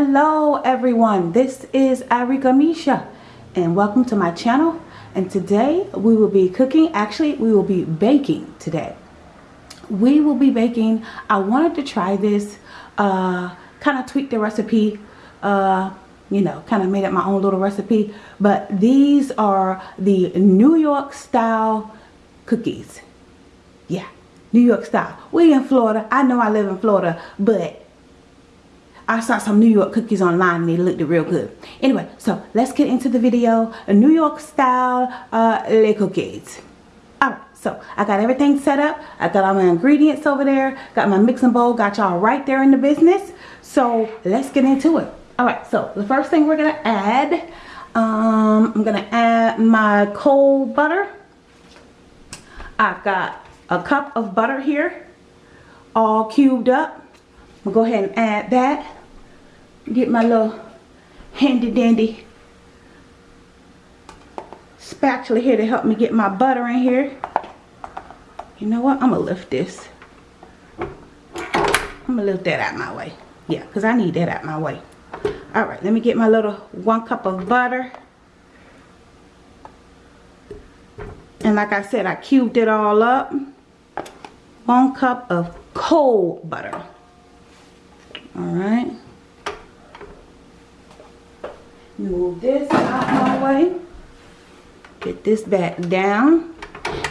Hello everyone, this is Arika Misha and welcome to my channel and today we will be cooking, actually we will be baking today. We will be baking, I wanted to try this, uh, kind of tweak the recipe, uh, you know, kind of made up my own little recipe, but these are the New York style cookies. Yeah, New York style. We in Florida, I know I live in Florida, but I saw some New York cookies online and they looked real good. Anyway, so let's get into the video. A New York style uh, le cookies. Alright, so I got everything set up. I got all my ingredients over there. Got my mixing bowl. Got y'all right there in the business. So let's get into it. Alright, so the first thing we're going to add, um, I'm going to add my cold butter. I've got a cup of butter here, all cubed up. I'm to go ahead and add that get my little handy dandy spatula here to help me get my butter in here. You know what? I'm going to lift this. I'm going to lift that out my way. Yeah, because I need that out my way. Alright, let me get my little one cup of butter. And like I said, I cubed it all up. One cup of cold butter. Alright. Move this out my way. Get this back down.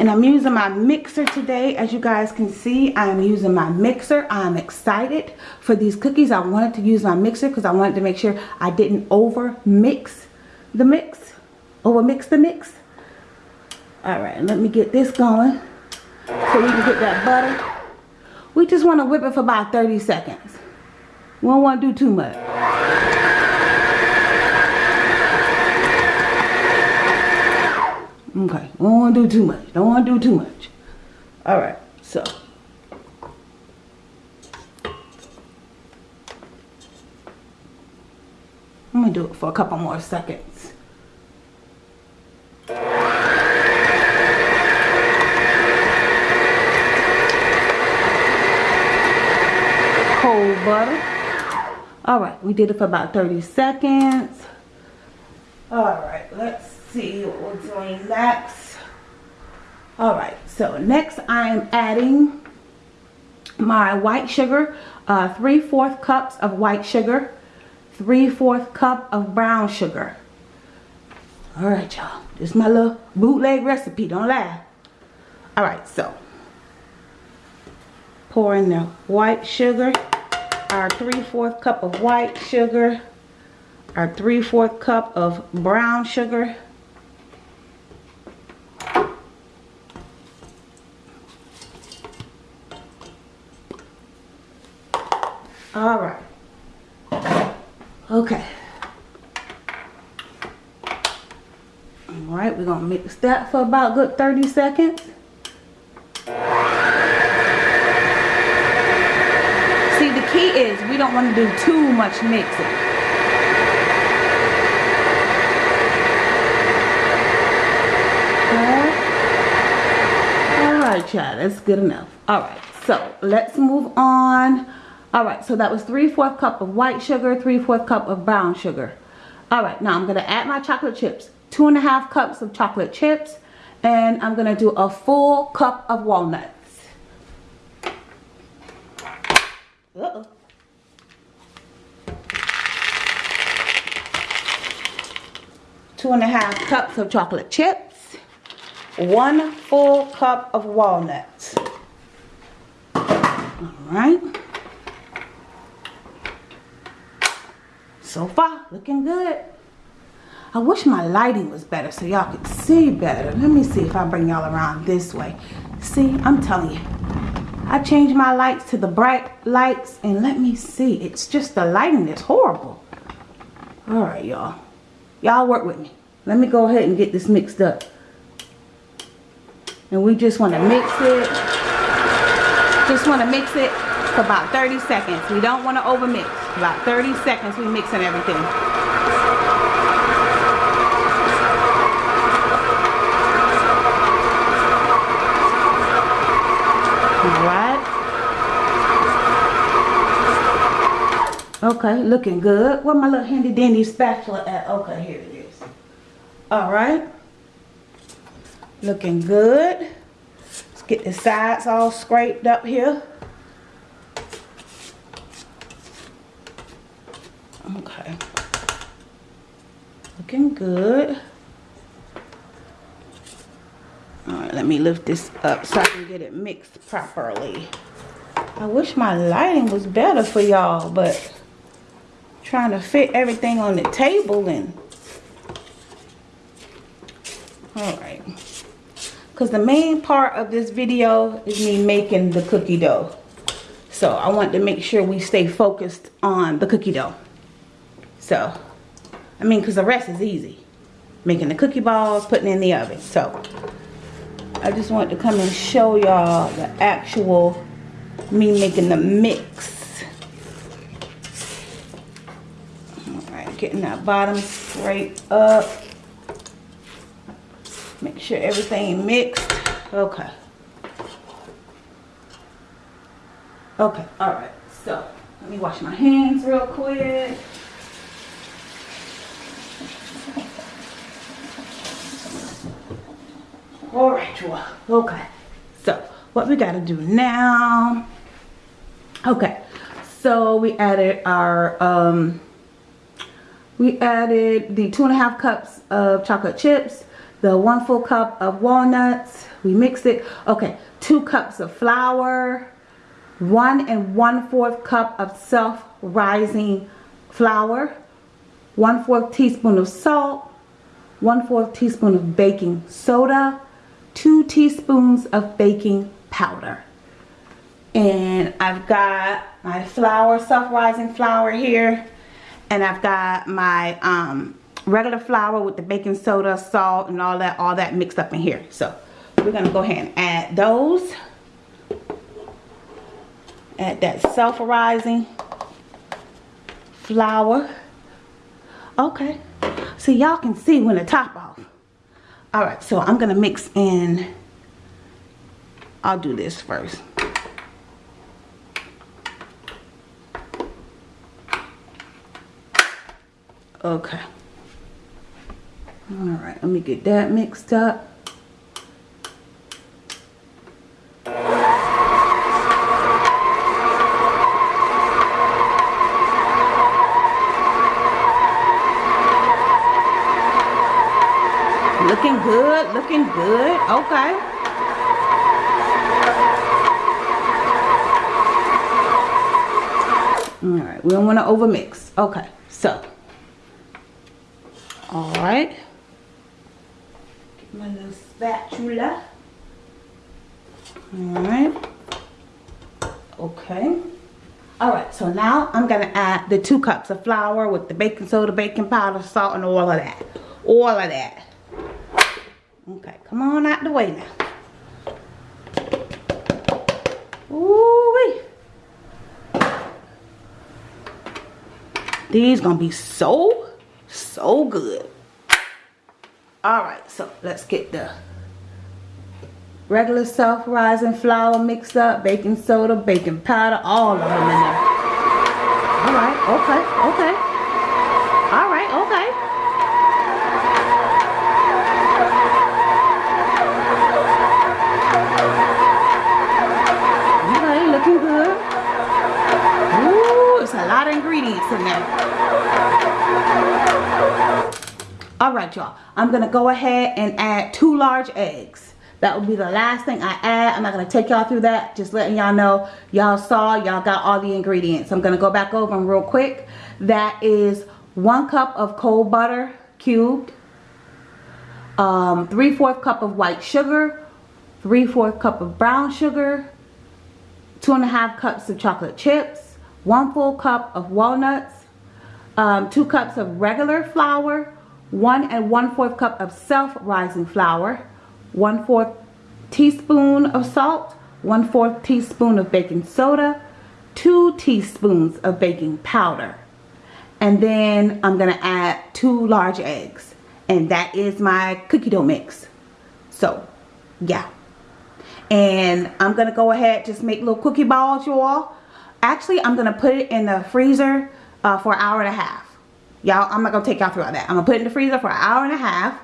And I'm using my mixer today. As you guys can see, I'm using my mixer. I'm excited for these cookies. I wanted to use my mixer because I wanted to make sure I didn't over mix the mix. Over mix the mix. Alright, let me get this going so we can get that butter. We just want to whip it for about 30 seconds. We don't want to do too much. Okay, don't want to do too much. Don't want to do too much. All right, so. I'm going to do it for a couple more seconds. Cold butter. All right, we did it for about 30 seconds. All right, let's see what we're doing next. All right, so next I am adding my white sugar, uh, 3 4 cups of white sugar, 3 4 cup of brown sugar. All right, y'all. This is my little bootleg recipe. Don't laugh. All right, so pour in the white sugar, our 3 4 cup of white sugar, our 3 4 cup of brown sugar, All right. Okay. All right, we're gonna mix that for about good 30 seconds. See, the key is we don't want to do too much mixing. All right, child, that's good enough. All right, so let's move on all right so that was 3 4 cup of white sugar 3 4 cup of brown sugar. All right now i'm going to add my chocolate chips. Two and a half cups of chocolate chips and i'm going to do a full cup of walnuts. Uh -oh. two and a half cups of chocolate chips. One full cup of walnuts. All right so far looking good. I wish my lighting was better so y'all could see better. Let me see if I bring y'all around this way. See I'm telling you. I changed my lights to the bright lights and let me see. It's just the lighting is horrible. All right y'all. Y'all work with me. Let me go ahead and get this mixed up. And we just want to mix it. Just want to mix it for about 30 seconds. We don't want to overmix. About 30 seconds we mixing everything. Okay, looking good. Where my little handy dandy spatula at? Okay, here it is. Alright. Looking good. Let's get the sides all scraped up here. Okay. Looking good. Alright, let me lift this up so I can get it mixed properly. I wish my lighting was better for y'all, but trying to fit everything on the table and all right because the main part of this video is me making the cookie dough so I want to make sure we stay focused on the cookie dough so I mean because the rest is easy making the cookie balls putting in the oven so I just want to come and show y'all the actual me making the mix. Alright, getting that bottom straight up. Make sure everything mixed. Okay. Okay, alright. So, let me wash my hands real quick. Alright, well, okay. So, what we got to do now? Okay. So we added our um we added the two and a half cups of chocolate chips the one full cup of walnuts. We mixed it. Okay two cups of flour one and one fourth cup of self-rising flour one fourth teaspoon of salt one fourth teaspoon of baking soda two teaspoons of baking powder. And I've got my flour, self-rising flour here. And I've got my um, regular flour with the baking soda, salt, and all that, all that mixed up in here. So we're gonna go ahead and add those. Add that self-rising flour. Okay, so y'all can see when the top off. All right, so I'm gonna mix in I'll do this first. Okay. All right, let me get that mixed up. Good, looking good. Okay. all right we don't want to over mix okay so. All right. Get my little spatula. All right. Okay. All right so now i'm gonna add the two cups of flour with the baking soda baking powder salt and all of that. All of that okay come on out the way now Ooh wee. These gonna be so, so good. All right, so let's get the regular self-rising flour mixed up, baking soda, baking powder, all of them in there. All right, okay, okay. All right, okay. Okay, looking good. Ooh, it's a lot of ingredients in there. All right y'all. I'm gonna go ahead and add two large eggs. That will be the last thing i add. I'm not to take y'all through that. Just letting y'all know. Y'all saw y'all got all the ingredients. I'm to go back over them real quick. That is one cup of cold butter cubed um, three fourth cup of white sugar three fourth cup of brown sugar two and a half cups of chocolate chips one full cup of walnuts um, two cups of regular flour one and one fourth cup of self-rising flour, one fourth teaspoon of salt, one fourth teaspoon of baking soda, two teaspoons of baking powder. And then I'm gonna add two large eggs. And that is my cookie dough mix. So, yeah. And I'm gonna go ahead, just make little cookie balls, you all. Actually, I'm gonna put it in the freezer uh, for an hour and a half. Y'all, I'm not going to take y'all through all that. I'm going to put it in the freezer for an hour and a half.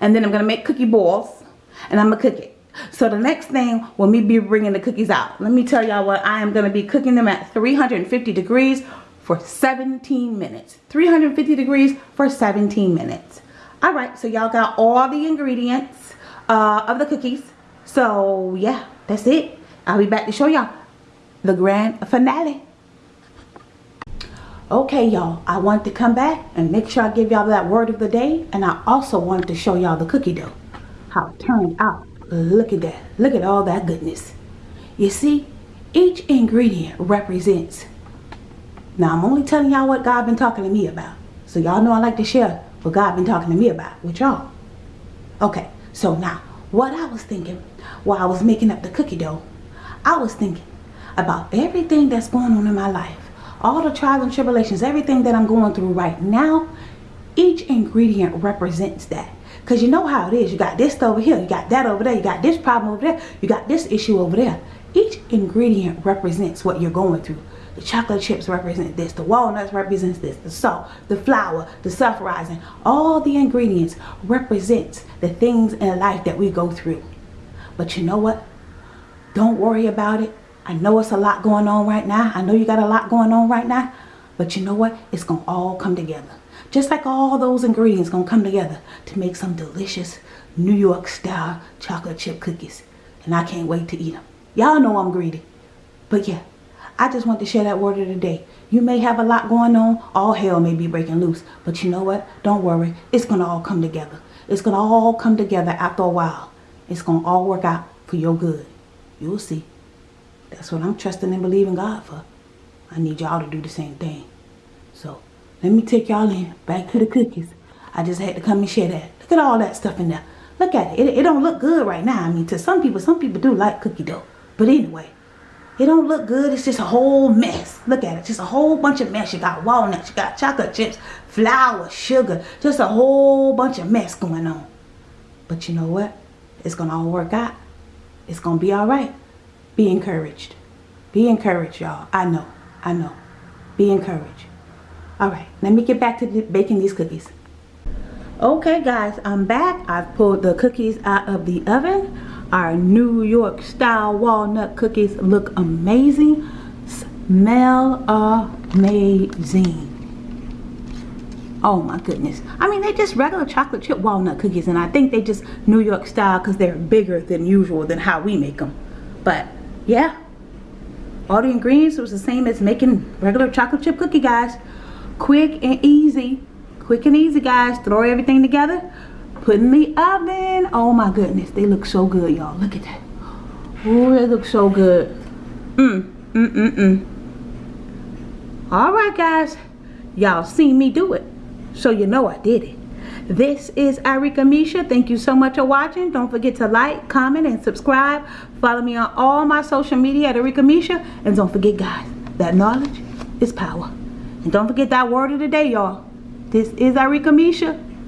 And then I'm going to make cookie balls. And I'm going to cook it. So the next thing will me be bringing the cookies out. Let me tell y'all what I am going to be cooking them at 350 degrees for 17 minutes. 350 degrees for 17 minutes. Alright, so y'all got all the ingredients uh, of the cookies. So yeah, that's it. I'll be back to show y'all the grand finale. Okay, y'all, I wanted to come back and make sure I give y'all that word of the day. And I also wanted to show y'all the cookie dough. How it turned out. Look at that. Look at all that goodness. You see, each ingredient represents. Now, I'm only telling y'all what God been talking to me about. So y'all know I like to share what God been talking to me about with y'all. Okay, so now, what I was thinking while I was making up the cookie dough, I was thinking about everything that's going on in my life all the trials and tribulations, everything that I'm going through right now, each ingredient represents that. Because you know how it is. You got this over here. You got that over there. You got this problem over there. You got this issue over there. Each ingredient represents what you're going through. The chocolate chips represent this. The walnuts represents this. The salt, the flour, the self-rising. All the ingredients represents the things in life that we go through. But you know what? Don't worry about it. I know it's a lot going on right now. I know you got a lot going on right now. But you know what? It's going to all come together. Just like all those ingredients going to come together to make some delicious New York style chocolate chip cookies. And I can't wait to eat them. Y'all know I'm greedy. But yeah, I just want to share that word of the day. You may have a lot going on. All hell may be breaking loose. But you know what? Don't worry. It's going to all come together. It's going to all come together after a while. It's going to all work out for your good. You'll see. That's what I'm trusting and believing God for. I need y'all to do the same thing. So, let me take y'all in. Back to the cookies. I just had to come and share that. Look at all that stuff in there. Look at it. it. It don't look good right now. I mean, to some people, some people do like cookie dough. But anyway, it don't look good. It's just a whole mess. Look at it. Just a whole bunch of mess. You got walnuts. You got chocolate chips, flour, sugar. Just a whole bunch of mess going on. But you know what? It's going to all work out. It's going to be all right. Be encouraged. Be encouraged, y'all. I know. I know. Be encouraged. All right. Let me get back to baking these cookies. Okay, guys. I'm back. I've pulled the cookies out of the oven. Our New York style walnut cookies look amazing. Smell amazing. Oh my goodness. I mean, they're just regular chocolate chip walnut cookies. And I think they just New York style because they're bigger than usual than how we make them. But yeah. All the ingredients was the same as making regular chocolate chip cookie guys. Quick and easy. Quick and easy guys. Throw everything together. Put in the oven. Oh my goodness. They look so good y'all. Look at that. Oh they look so good. Mm mm mm mm. All right guys. Y'all seen me do it. So you know I did it this is Arika Misha. Thank you so much for watching. Don't forget to like, comment, and subscribe. Follow me on all my social media at Arika Misha. And don't forget, guys, that knowledge is power. And don't forget that word of the day, y'all. This is Arika Misha.